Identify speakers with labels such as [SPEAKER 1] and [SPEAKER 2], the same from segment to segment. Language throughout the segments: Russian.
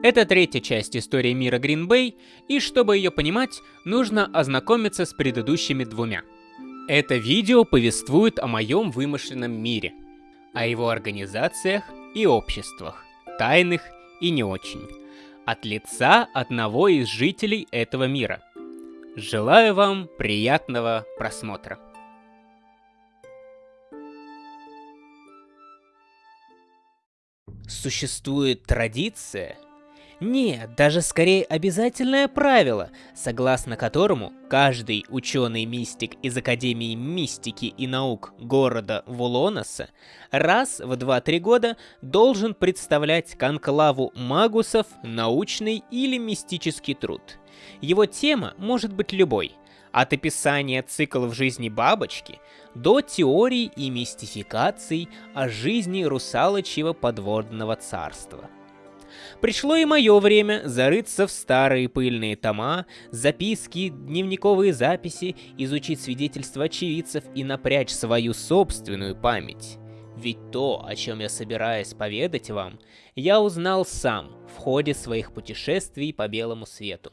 [SPEAKER 1] Это третья часть истории мира Гринбей, и чтобы ее понимать, нужно ознакомиться с предыдущими двумя. Это видео повествует о моем вымышленном мире, о его организациях и обществах, тайных и не очень, от лица одного из жителей этого мира. Желаю вам приятного просмотра. Существует традиция, нет, даже скорее обязательное правило, согласно которому каждый ученый-мистик из Академии мистики и наук города Вулоноса раз в 2-3 года должен представлять конклаву магусов научный или мистический труд. Его тема может быть любой, от описания циклов жизни бабочки до теорий и мистификаций о жизни русалочьего подводного царства – Пришло и мое время зарыться в старые пыльные тома, записки, дневниковые записи, изучить свидетельства очевидцев и напрячь свою собственную память. Ведь то, о чем я собираюсь поведать вам, я узнал сам в ходе своих путешествий по белому свету.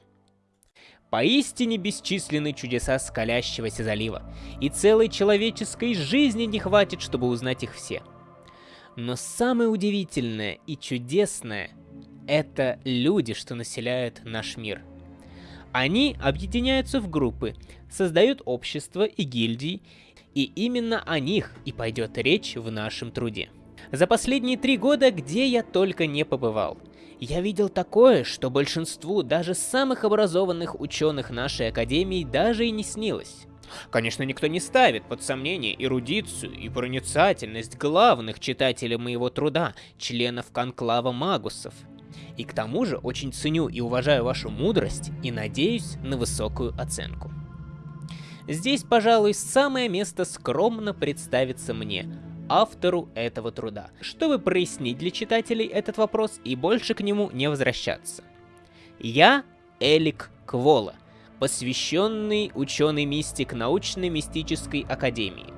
[SPEAKER 1] Поистине бесчисленны чудеса скалящегося залива, и целой человеческой жизни не хватит, чтобы узнать их все. Но самое удивительное и чудесное это люди, что населяют наш мир. Они объединяются в группы, создают общества и гильдии, и именно о них и пойдет речь в нашем труде. За последние три года где я только не побывал. Я видел такое, что большинству даже самых образованных ученых нашей академии даже и не снилось. Конечно, никто не ставит под сомнение эрудицию и проницательность главных читателей моего труда, членов конклава магусов. И к тому же очень ценю и уважаю вашу мудрость и надеюсь на высокую оценку. Здесь, пожалуй, самое место скромно представиться мне, автору этого труда, чтобы прояснить для читателей этот вопрос и больше к нему не возвращаться. Я Элик Квола, посвященный ученый-мистик научной мистической академии.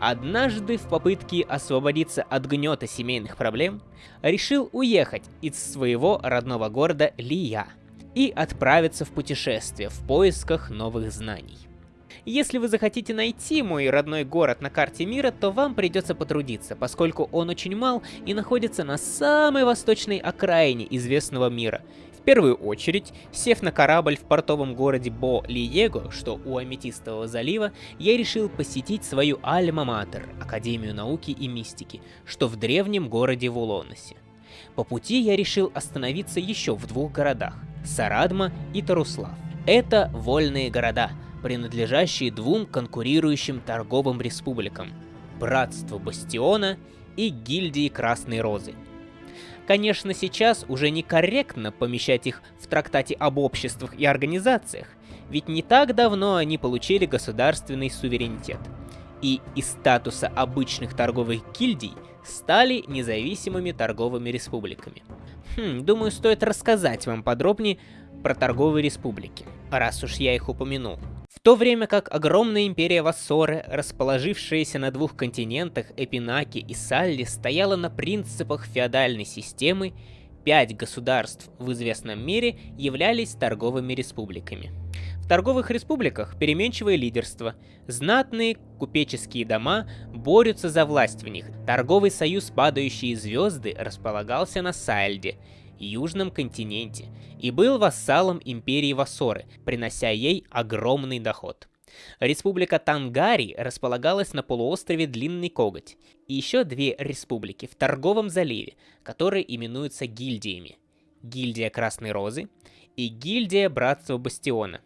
[SPEAKER 1] Однажды в попытке освободиться от гнета семейных проблем, решил уехать из своего родного города Лия и отправиться в путешествие в поисках новых знаний. Если вы захотите найти мой родной город на карте мира, то вам придется потрудиться, поскольку он очень мал и находится на самой восточной окраине известного мира, первую очередь, сев на корабль в портовом городе Бо-Лиего, что у Аметистового залива, я решил посетить свою Альма-Матер, Академию науки и мистики, что в древнем городе Вулоносе. По пути я решил остановиться еще в двух городах – Сарадма и Таруслав. Это вольные города, принадлежащие двум конкурирующим торговым республикам – Братству Бастиона и Гильдии Красной Розы – Конечно, сейчас уже некорректно помещать их в трактате об обществах и организациях, ведь не так давно они получили государственный суверенитет. И из статуса обычных торговых гильдий стали независимыми торговыми республиками. Хм, думаю, стоит рассказать вам подробнее про торговые республики, раз уж я их упомянул. То время как огромная империя Вассоры, расположившаяся на двух континентах Эпинаки и Салли, стояла на принципах феодальной системы, пять государств в известном мире являлись торговыми республиками. В торговых республиках переменчивое лидерство, знатные купеческие дома борются за власть в них. Торговый союз «Падающие звезды» располагался на Сальде, южном континенте, и был вассалом империи Вассоры, принося ей огромный доход. Республика Тангари располагалась на полуострове Длинный Коготь, и еще две республики в Торговом заливе, которые именуются гильдиями. Гильдия Красной Розы и Гильдия Братства Бастиона.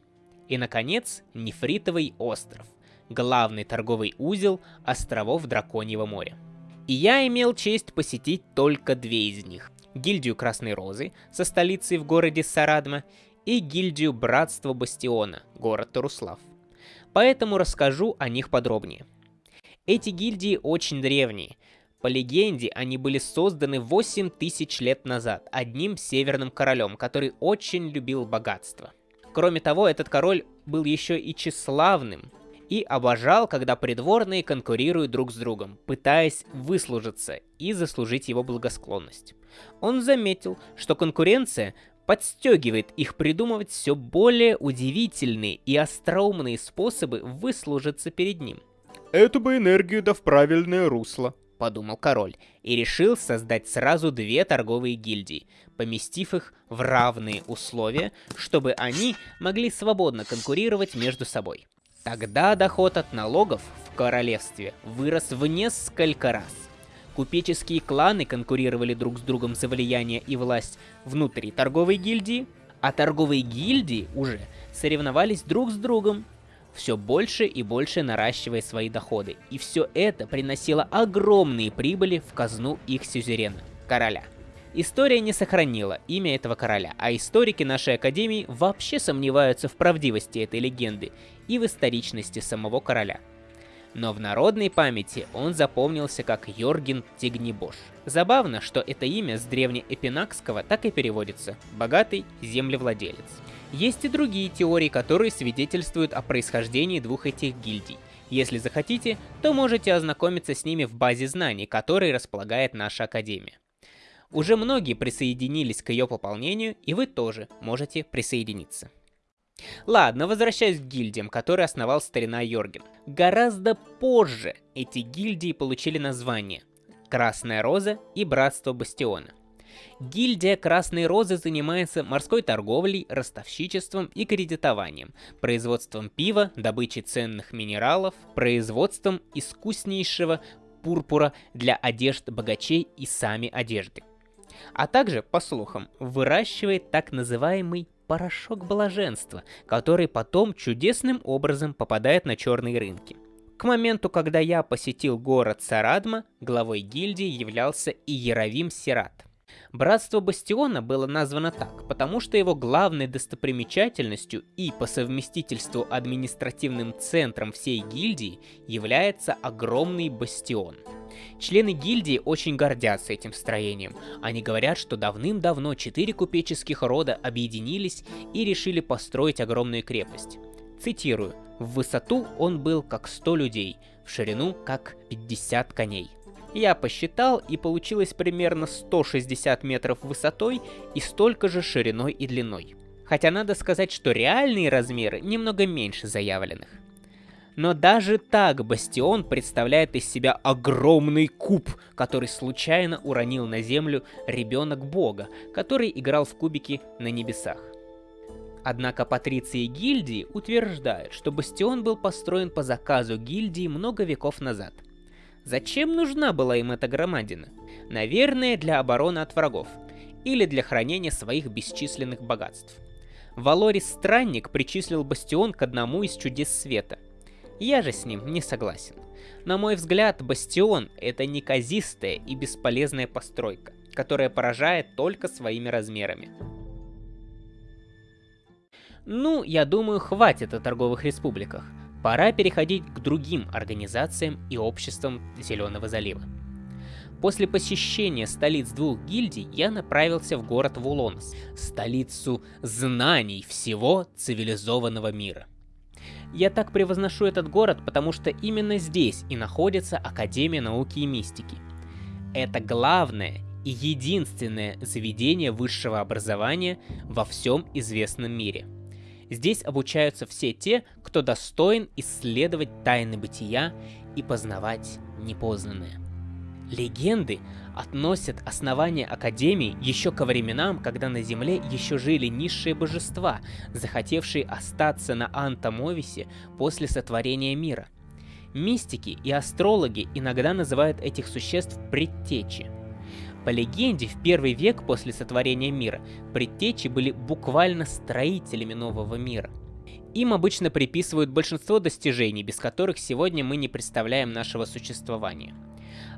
[SPEAKER 1] И, наконец, Нефритовый остров, главный торговый узел островов Драконьего моря. И я имел честь посетить только две из них гильдию Красной Розы со столицей в городе Сарадма и гильдию Братства Бастиона, город Таруслав. Поэтому расскажу о них подробнее. Эти гильдии очень древние. По легенде, они были созданы 8 тысяч лет назад одним северным королем, который очень любил богатство. Кроме того, этот король был еще и тщеславным и обожал, когда придворные конкурируют друг с другом, пытаясь выслужиться и заслужить его благосклонность. Он заметил, что конкуренция подстегивает их придумывать все более удивительные и остроумные способы выслужиться перед ним.
[SPEAKER 2] «Эту бы энергию да в правильное русло», —
[SPEAKER 1] подумал король, и решил создать сразу две торговые гильдии, поместив их в равные условия, чтобы они могли свободно конкурировать между собой. Тогда доход от налогов в королевстве вырос в несколько раз. Купеческие кланы конкурировали друг с другом за влияние и власть внутри торговой гильдии, а торговые гильдии уже соревновались друг с другом, все больше и больше наращивая свои доходы. И все это приносило огромные прибыли в казну их сюзерена, короля. История не сохранила имя этого короля, а историки нашей академии вообще сомневаются в правдивости этой легенды и в историчности самого короля. Но в народной памяти он запомнился как Йорген Тигнибош. Забавно, что это имя с древнеэпинакского так и переводится «богатый землевладелец». Есть и другие теории, которые свидетельствуют о происхождении двух этих гильдий. Если захотите, то можете ознакомиться с ними в базе знаний, которой располагает наша Академия. Уже многие присоединились к ее пополнению, и вы тоже можете присоединиться. Ладно, возвращаясь к гильдиям, которые основал старина Йорген. Гораздо позже эти гильдии получили название Красная Роза и Братство Бастиона. Гильдия Красной Розы занимается морской торговлей, ростовщичеством и кредитованием, производством пива, добычей ценных минералов, производством искуснейшего пурпура для одежд богачей и сами одежды а также, по слухам, выращивает так называемый порошок блаженства, который потом чудесным образом попадает на черные рынки. К моменту, когда я посетил город Сарадма, главой гильдии являлся Иеровим Сират. Братство Бастиона было названо так, потому что его главной достопримечательностью и по совместительству административным центром всей гильдии является огромный бастион. Члены гильдии очень гордятся этим строением. Они говорят, что давным-давно четыре купеческих рода объединились и решили построить огромную крепость. Цитирую. В высоту он был как 100 людей, в ширину как 50 коней. Я посчитал, и получилось примерно 160 метров высотой и столько же шириной и длиной. Хотя надо сказать, что реальные размеры немного меньше заявленных. Но даже так Бастион представляет из себя огромный куб, который случайно уронил на землю ребенок бога, который играл в кубики на небесах. Однако патриции гильдии утверждают, что бастион был построен по заказу гильдии много веков назад – Зачем нужна была им эта громадина? Наверное, для обороны от врагов. Или для хранения своих бесчисленных богатств. Валорис Странник причислил Бастион к одному из чудес света. Я же с ним не согласен. На мой взгляд, Бастион — это неказистая и бесполезная постройка, которая поражает только своими размерами. Ну, я думаю, хватит о торговых республиках. Пора переходить к другим организациям и обществам Зеленого залива. После посещения столиц двух гильдий я направился в город Вулонс, столицу знаний всего цивилизованного мира. Я так превозношу этот город, потому что именно здесь и находится Академия науки и мистики. Это главное и единственное заведение высшего образования во всем известном мире – Здесь обучаются все те, кто достоин исследовать тайны бытия и познавать непознанное. Легенды относят основание Академии еще ко временам, когда на Земле еще жили низшие божества, захотевшие остаться на Антомовисе после сотворения мира. Мистики и астрологи иногда называют этих существ предтечи – по легенде, в первый век после сотворения мира предтечи были буквально строителями нового мира. Им обычно приписывают большинство достижений, без которых сегодня мы не представляем нашего существования.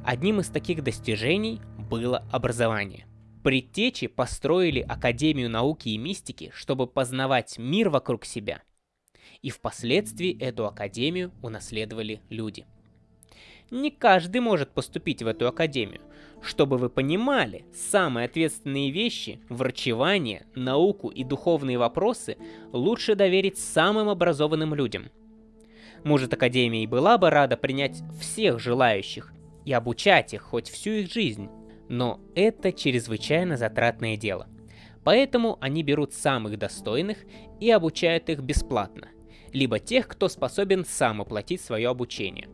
[SPEAKER 1] Одним из таких достижений было образование. Предтечи построили Академию науки и мистики, чтобы познавать мир вокруг себя. И впоследствии эту академию унаследовали люди. Не каждый может поступить в эту академию, чтобы вы понимали, самые ответственные вещи, врачевание, науку и духовные вопросы лучше доверить самым образованным людям. Может, Академия и была бы рада принять всех желающих и обучать их хоть всю их жизнь, но это чрезвычайно затратное дело. Поэтому они берут самых достойных и обучают их бесплатно, либо тех, кто способен сам оплатить свое обучение.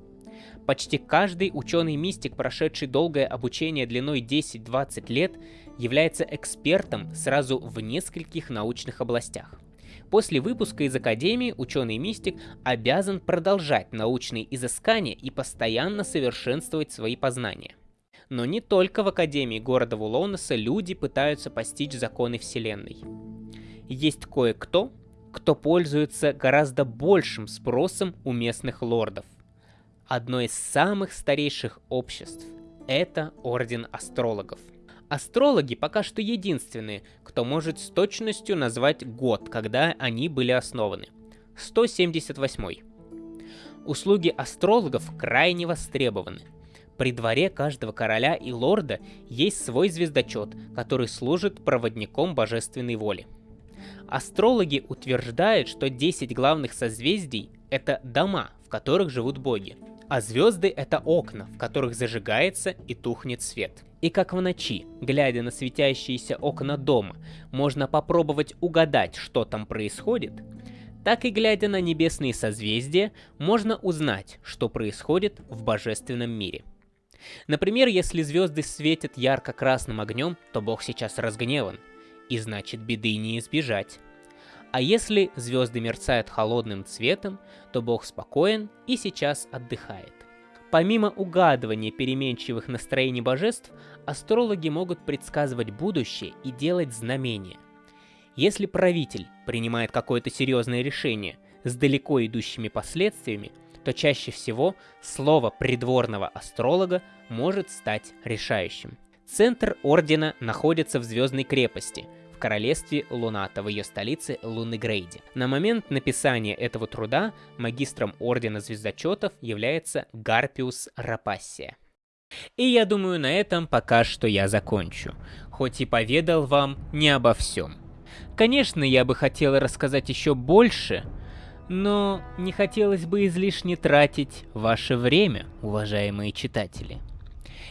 [SPEAKER 1] Почти каждый ученый-мистик, прошедший долгое обучение длиной 10-20 лет, является экспертом сразу в нескольких научных областях. После выпуска из Академии ученый-мистик обязан продолжать научные изыскания и постоянно совершенствовать свои познания. Но не только в Академии города Вулонеса люди пытаются постичь законы Вселенной. Есть кое-кто, кто пользуется гораздо большим спросом у местных лордов. Одно из самых старейших обществ – это Орден Астрологов. Астрологи пока что единственные, кто может с точностью назвать год, когда они были основаны. 178. Услуги астрологов крайне востребованы – при дворе каждого короля и лорда есть свой звездочет, который служит проводником божественной воли. Астрологи утверждают, что 10 главных созвездий — это дома, в которых живут боги, а звезды — это окна, в которых зажигается и тухнет свет. И как в ночи, глядя на светящиеся окна дома, можно попробовать угадать, что там происходит, так и глядя на небесные созвездия, можно узнать, что происходит в божественном мире. Например, если звезды светят ярко-красным огнем, то Бог сейчас разгневан, и значит беды не избежать. А если звезды мерцают холодным цветом, то Бог спокоен и сейчас отдыхает. Помимо угадывания переменчивых настроений божеств, астрологи могут предсказывать будущее и делать знамения. Если правитель принимает какое-то серьезное решение с далеко идущими последствиями, то чаще всего слово придворного астролога может стать решающим. Центр Ордена находится в Звездной крепости, в королевстве Луната, в ее столице Лунегрейде. На момент написания этого труда магистром Ордена Звездочетов является Гарпиус Рапассия. И я думаю, на этом пока что я закончу, хоть и поведал вам не обо всем. Конечно, я бы хотел рассказать еще больше, но не хотелось бы излишне тратить ваше время, уважаемые читатели.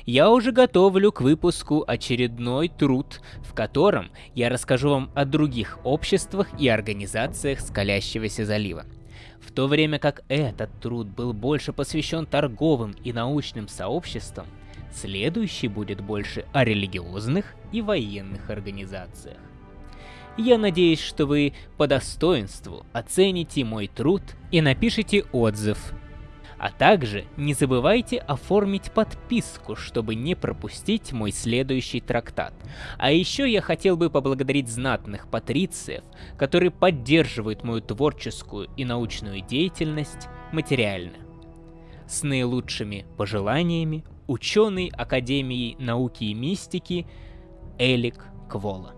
[SPEAKER 1] Я уже готовлю к выпуску очередной труд, в котором я расскажу вам о других обществах и организациях Скалящегося залива. В то время как этот труд был больше посвящен торговым и научным сообществам, следующий будет больше о религиозных и военных организациях. Я надеюсь, что вы по достоинству оцените мой труд и напишите отзыв. А также не забывайте оформить подписку, чтобы не пропустить мой следующий трактат. А еще я хотел бы поблагодарить знатных патрициев, которые поддерживают мою творческую и научную деятельность материально. С наилучшими пожеланиями ученый Академии науки и мистики Элик Квола.